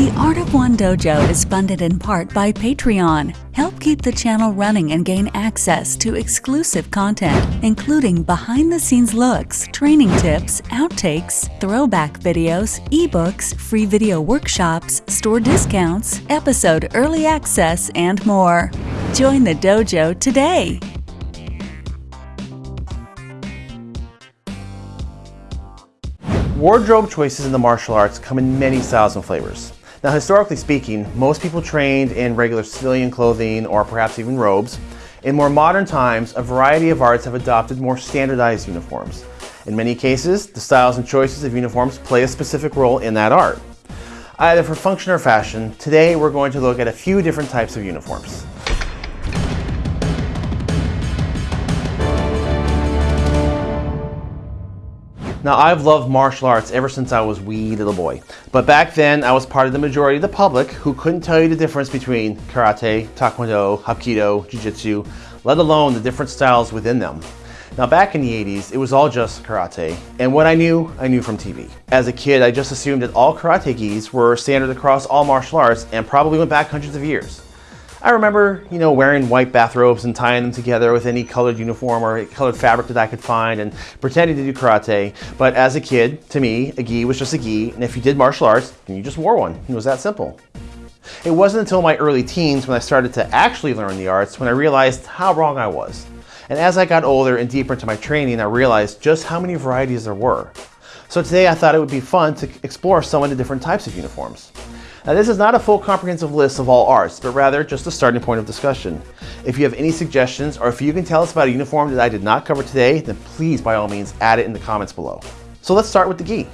The Art of One Dojo is funded in part by Patreon. Help keep the channel running and gain access to exclusive content, including behind the scenes looks, training tips, outtakes, throwback videos, ebooks, free video workshops, store discounts, episode early access, and more. Join the dojo today. Wardrobe choices in the martial arts come in many styles and flavors. Now, historically speaking, most people trained in regular civilian clothing or perhaps even robes. In more modern times, a variety of arts have adopted more standardized uniforms. In many cases, the styles and choices of uniforms play a specific role in that art. Either for function or fashion, today we're going to look at a few different types of uniforms. Now, I've loved martial arts ever since I was wee little boy. But back then, I was part of the majority of the public who couldn't tell you the difference between karate, taekwondo, hapkido, jiu-jitsu, let alone the different styles within them. Now back in the 80s, it was all just karate, and what I knew, I knew from TV. As a kid, I just assumed that all karate gis were standard across all martial arts and probably went back hundreds of years. I remember, you know, wearing white bathrobes and tying them together with any colored uniform or colored fabric that I could find and pretending to do karate. But as a kid, to me, a gi was just a gi, and if you did martial arts, then you just wore one. It was that simple. It wasn't until my early teens when I started to actually learn the arts when I realized how wrong I was. And as I got older and deeper into my training, I realized just how many varieties there were. So today I thought it would be fun to explore some of the different types of uniforms. Now this is not a full comprehensive list of all arts, but rather just a starting point of discussion. If you have any suggestions or if you can tell us about a uniform that I did not cover today, then please by all means add it in the comments below. So let's start with the gi.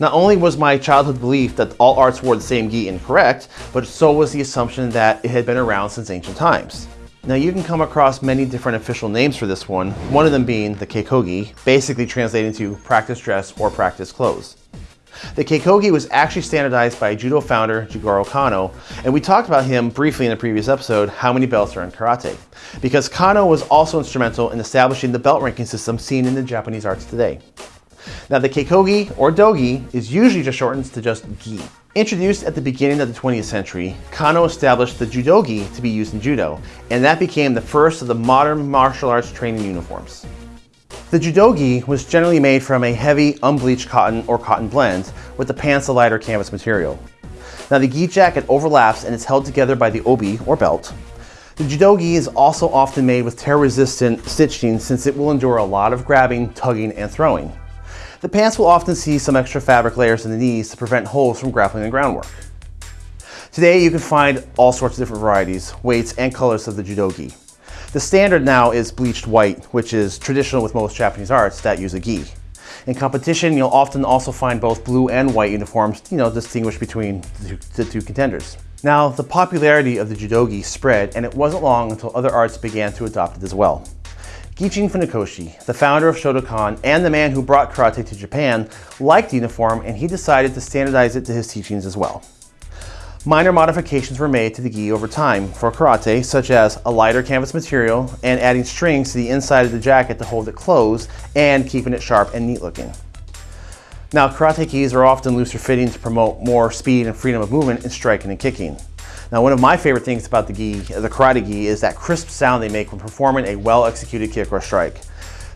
Not only was my childhood belief that all arts wore the same gi incorrect, but so was the assumption that it had been around since ancient times. Now you can come across many different official names for this one, one of them being the keikogi, basically translating to practice dress or practice clothes. The Keikogi was actually standardized by judo founder Jigoro Kano, and we talked about him briefly in a previous episode, How Many Belts Are in Karate, because Kano was also instrumental in establishing the belt ranking system seen in the Japanese arts today. Now the Keikogi, or Dogi, is usually just shortened to just Gi. Introduced at the beginning of the 20th century, Kano established the Judogi to be used in Judo, and that became the first of the modern martial arts training uniforms. The Judogi was generally made from a heavy, unbleached cotton or cotton blend, with the pants a lighter canvas material. Now the gi jacket overlaps and is held together by the obi, or belt. The Judogi is also often made with tear-resistant stitching since it will endure a lot of grabbing, tugging, and throwing. The pants will often see some extra fabric layers in the knees to prevent holes from grappling the groundwork. Today you can find all sorts of different varieties, weights, and colors of the Judogi. The standard now is bleached white, which is traditional with most Japanese arts that use a gi. In competition, you'll often also find both blue and white uniforms, you know, distinguished between the two, contenders. Now, the popularity of the judogi spread, and it wasn't long until other arts began to adopt it as well. Gichin Funakoshi, the founder of Shotokan and the man who brought karate to Japan, liked the uniform and he decided to standardize it to his teachings as well. Minor modifications were made to the gi over time for karate, such as a lighter canvas material and adding strings to the inside of the jacket to hold it closed and keeping it sharp and neat looking. Now, karate gis are often looser fitting to promote more speed and freedom of movement in striking and kicking. Now, one of my favorite things about the gi, the karate gi, is that crisp sound they make when performing a well-executed kick or strike.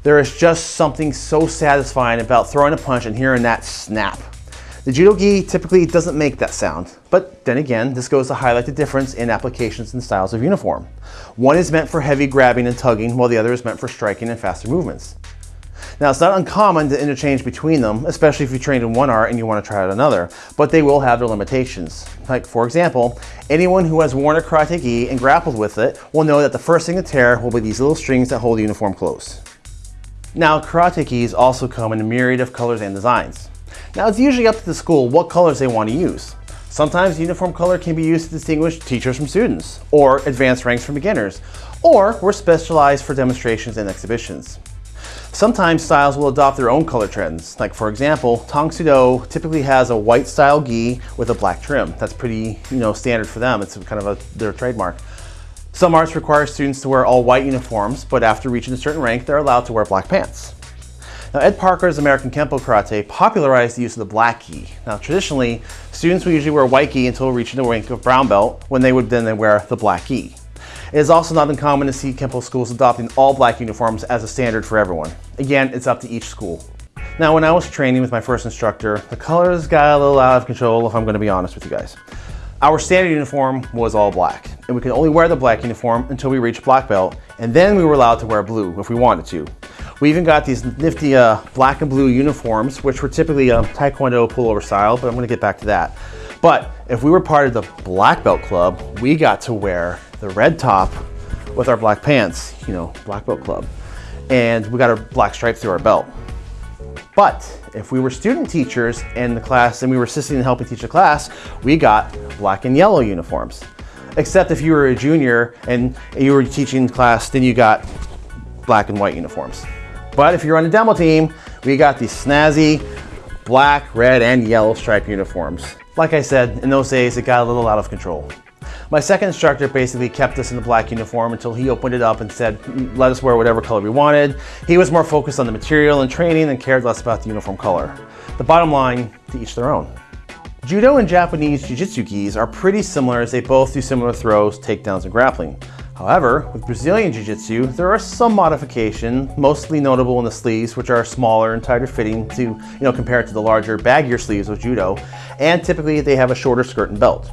There is just something so satisfying about throwing a punch and hearing that snap. The Judo Gi typically doesn't make that sound, but then again, this goes to highlight the difference in applications and styles of uniform. One is meant for heavy grabbing and tugging, while the other is meant for striking and faster movements. Now, it's not uncommon to interchange between them, especially if you trained in one art and you want to try out another, but they will have their limitations. Like, for example, anyone who has worn a karate gi and grappled with it will know that the first thing to tear will be these little strings that hold the uniform close. Now, karate gis also come in a myriad of colors and designs. Now it's usually up to the school what colors they want to use. Sometimes uniform color can be used to distinguish teachers from students, or advanced ranks from beginners, or we're specialized for demonstrations and exhibitions. Sometimes styles will adopt their own color trends. Like for example, Tang typically has a white style gi with a black trim. That's pretty, you know, standard for them. It's kind of a, their trademark. Some arts require students to wear all white uniforms, but after reaching a certain rank, they're allowed to wear black pants. Now, Ed Parker's American Kenpo Karate popularized the use of the black gi. Now, traditionally, students would usually wear white gi until reaching the rank of brown belt, when they would then wear the black gi. It is also not uncommon to see Kempo schools adopting all black uniforms as a standard for everyone. Again, it's up to each school. Now, when I was training with my first instructor, the colors got a little out of control if I'm gonna be honest with you guys. Our standard uniform was all black, and we could only wear the black uniform until we reached black belt, and then we were allowed to wear blue if we wanted to. We even got these nifty uh, black and blue uniforms, which were typically a Taekwondo pullover style, but I'm gonna get back to that. But if we were part of the black belt club, we got to wear the red top with our black pants, you know, black belt club. And we got a black stripe through our belt. But if we were student teachers in the class and we were assisting and helping teach a class, we got black and yellow uniforms. Except if you were a junior and you were teaching class, then you got black and white uniforms. But if you're on a demo team, we got these snazzy black, red, and yellow striped uniforms. Like I said, in those days, it got a little out of control. My second instructor basically kept us in the black uniform until he opened it up and said, mm, let us wear whatever color we wanted. He was more focused on the material and training and cared less about the uniform color. The bottom line, to each their own. Judo and Japanese Jiu-Jitsu gis are pretty similar as they both do similar throws, takedowns, and grappling. However, with Brazilian Jiu-Jitsu, there are some modifications, mostly notable in the sleeves, which are smaller and tighter fitting to, you know, compared to the larger, baggier sleeves of Judo, and typically they have a shorter skirt and belt.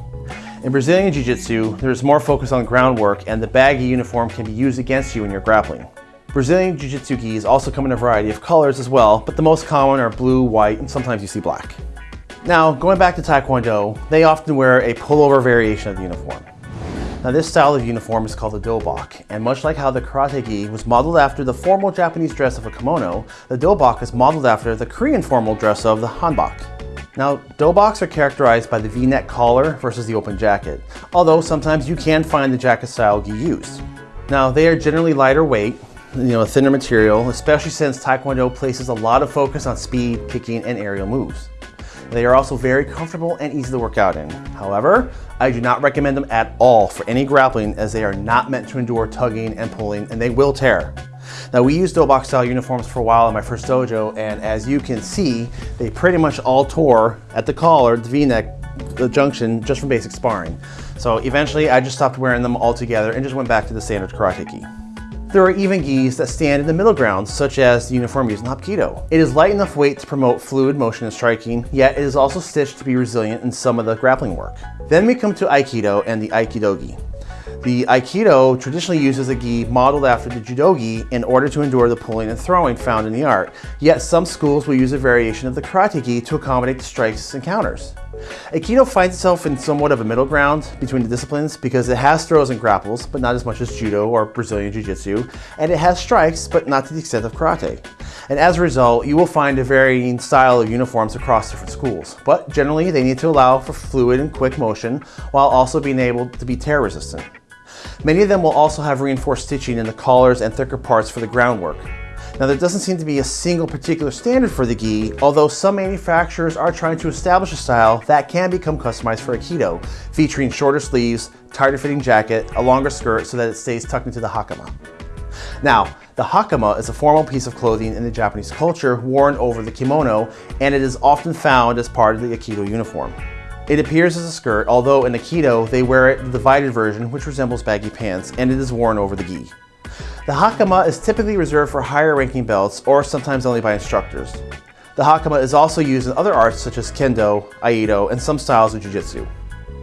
In Brazilian Jiu-Jitsu, there's more focus on groundwork and the baggy uniform can be used against you when you're grappling. Brazilian Jiu-Jitsu gis also come in a variety of colors as well, but the most common are blue, white, and sometimes you see black. Now, going back to Taekwondo, they often wear a pullover variation of the uniform. Now this style of uniform is called the dobok, and much like how the karate gi was modeled after the formal Japanese dress of a kimono, the dobok is modeled after the Korean formal dress of the hanbok. Now, doboks are characterized by the v-neck collar versus the open jacket, although sometimes you can find the jacket style gi used. Now, they are generally lighter weight, you know, a thinner material, especially since Taekwondo places a lot of focus on speed, kicking, and aerial moves. They are also very comfortable and easy to work out in. However, I do not recommend them at all for any grappling as they are not meant to endure tugging and pulling and they will tear. Now we used Dobok style uniforms for a while in my first dojo and as you can see, they pretty much all tore at the collar, the v-neck, the junction, just from basic sparring. So eventually I just stopped wearing them altogether and just went back to the standard karate gi. There are even gis that stand in the middle ground, such as the uniform used in Hapkido. It is light enough weight to promote fluid motion and striking, yet it is also stitched to be resilient in some of the grappling work. Then we come to Aikido and the Aikido gi. The Aikido traditionally uses a gi modeled after the Judogi in order to endure the pulling and throwing found in the art, yet some schools will use a variation of the Karate gi to accommodate the strikes and counters. Aikido finds itself in somewhat of a middle ground between the disciplines because it has throws and grapples, but not as much as Judo or Brazilian Jiu-Jitsu, and it has strikes, but not to the extent of Karate. And as a result, you will find a varying style of uniforms across different schools, but generally they need to allow for fluid and quick motion while also being able to be tear resistant. Many of them will also have reinforced stitching in the collars and thicker parts for the groundwork. Now there doesn't seem to be a single particular standard for the gi, although some manufacturers are trying to establish a style that can become customized for Aikido, featuring shorter sleeves, tighter fitting jacket, a longer skirt so that it stays tucked into the hakama. Now, the hakama is a formal piece of clothing in the Japanese culture worn over the kimono, and it is often found as part of the Aikido uniform. It appears as a skirt, although in Aikido they wear it the divided version which resembles baggy pants and it is worn over the gi. The hakama is typically reserved for higher ranking belts or sometimes only by instructors. The hakama is also used in other arts such as kendo, iaido, and some styles of jiu-jitsu.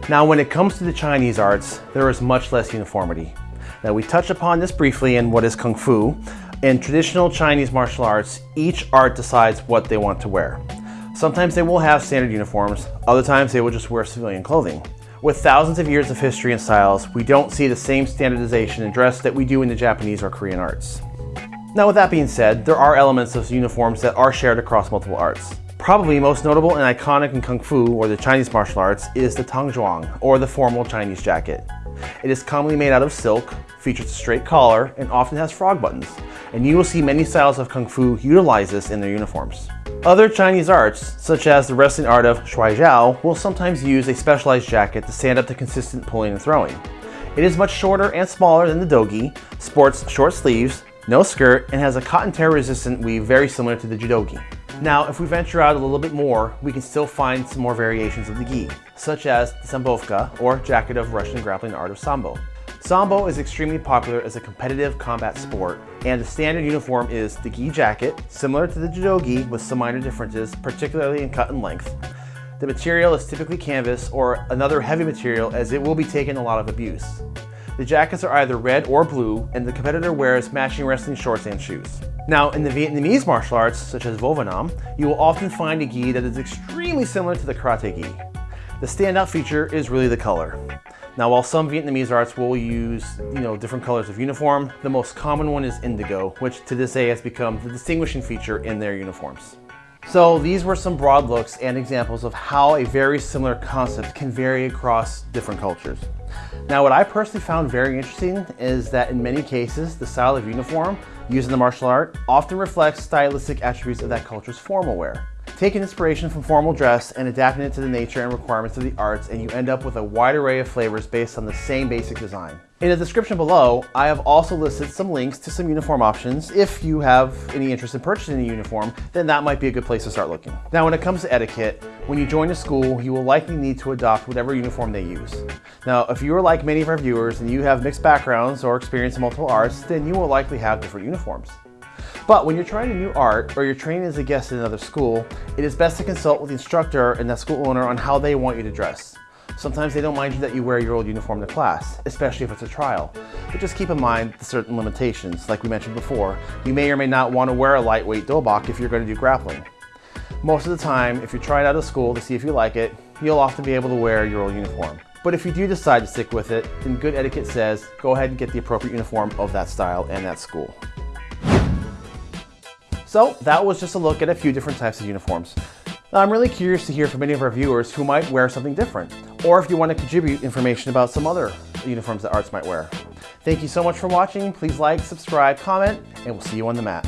Now when it comes to the Chinese arts, there is much less uniformity. Now we touched upon this briefly in what is Kung Fu. In traditional Chinese martial arts, each art decides what they want to wear. Sometimes they will have standard uniforms, other times they will just wear civilian clothing. With thousands of years of history and styles, we don't see the same standardization in dress that we do in the Japanese or Korean arts. Now with that being said, there are elements of uniforms that are shared across multiple arts. Probably most notable and iconic in Kung Fu or the Chinese martial arts is the Tangzhuang, or the formal Chinese jacket. It is commonly made out of silk, features a straight collar, and often has frog buttons. And you will see many styles of Kung Fu utilize this in their uniforms. Other Chinese arts, such as the wrestling art of Shuai will sometimes use a specialized jacket to stand up to consistent pulling and throwing. It is much shorter and smaller than the dogi, sports short sleeves, no skirt, and has a cotton tear resistant weave very similar to the judogi. Now, if we venture out a little bit more, we can still find some more variations of the gi, such as the sambovka, or jacket of Russian grappling art of sambo. Sambo is extremely popular as a competitive combat sport, and the standard uniform is the gi jacket, similar to the judogi with some minor differences, particularly in cut and length. The material is typically canvas or another heavy material as it will be taking a lot of abuse. The jackets are either red or blue, and the competitor wears matching wrestling shorts and shoes. Now, in the Vietnamese martial arts, such as Vovinam, you will often find a gi that is extremely similar to the karate gi. The standout feature is really the color. Now, while some Vietnamese arts will use, you know, different colors of uniform, the most common one is indigo, which to this day has become the distinguishing feature in their uniforms. So these were some broad looks and examples of how a very similar concept can vary across different cultures. Now what I personally found very interesting is that in many cases, the style of uniform used in the martial art often reflects stylistic attributes of that culture's formal wear taking inspiration from formal dress and adapting it to the nature and requirements of the arts and you end up with a wide array of flavors based on the same basic design. In the description below, I have also listed some links to some uniform options. If you have any interest in purchasing a uniform, then that might be a good place to start looking. Now, when it comes to etiquette, when you join a school, you will likely need to adopt whatever uniform they use. Now, if you are like many of our viewers and you have mixed backgrounds or experience in multiple arts, then you will likely have different uniforms. But when you're trying a new art or you're training as a guest in another school, it is best to consult with the instructor and the school owner on how they want you to dress. Sometimes they don't mind you that you wear your old uniform to class, especially if it's a trial. But just keep in mind the certain limitations. Like we mentioned before, you may or may not want to wear a lightweight dobok if you're going to do grappling. Most of the time, if you're trying out a school to see if you like it, you'll often be able to wear your old uniform. But if you do decide to stick with it, then good etiquette says go ahead and get the appropriate uniform of that style and that school. So that was just a look at a few different types of uniforms. Now, I'm really curious to hear from any of our viewers who might wear something different, or if you want to contribute information about some other uniforms that arts might wear. Thank you so much for watching. Please like, subscribe, comment, and we'll see you on the mat.